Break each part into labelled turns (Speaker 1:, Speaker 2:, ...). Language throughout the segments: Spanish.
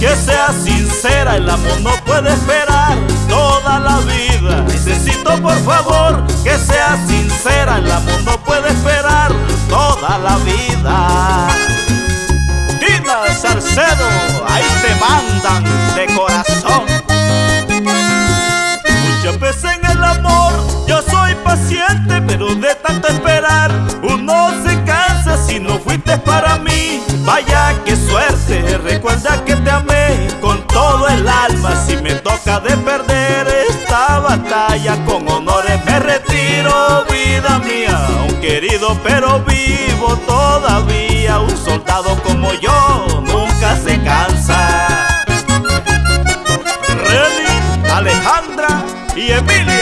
Speaker 1: que sea sincera, el amor no puede esperar toda la vida. Necesito por favor que sea sincera, el amor no puede esperar toda la vida. Dina Salcedo, ahí te mandan de corazón. Muchas veces en el amor yo soy paciente, pero de tanto esperar uno se cansa si no fuiste para mí. Vaya que recuerda que te amé con todo el alma. Si me toca de perder esta batalla con honores me retiro, vida mía. Un querido pero vivo todavía, un soldado como yo nunca se cansa. Alejandra y Emilia,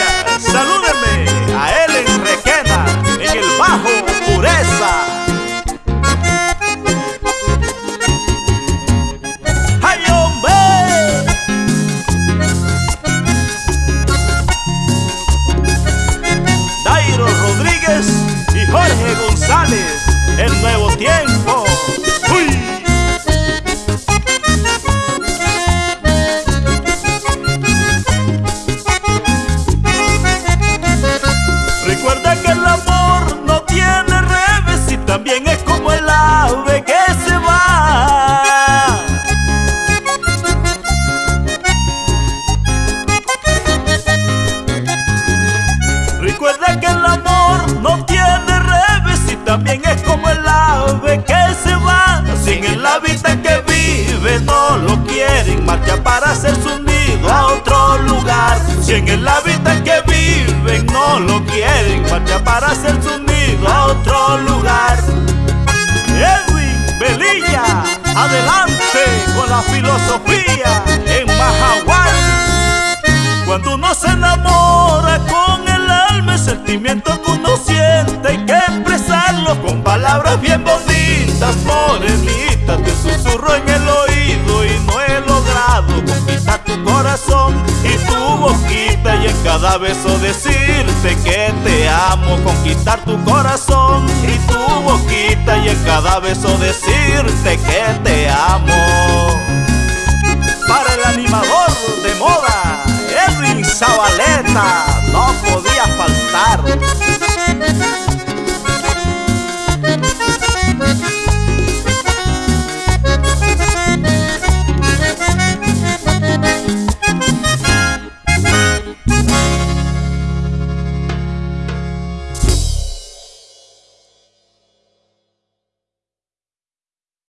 Speaker 1: nuevo tiempo. Si en el hábitat que viven no lo quieren, marcha para hacer su nido a otro lugar. Edwin Belilla, adelante con la filosofía en Mahahual. Cuando uno se enamora con el alma, el sentimiento que cada beso decirte que te amo, conquistar tu corazón y tu boquita y en cada beso decirte que te.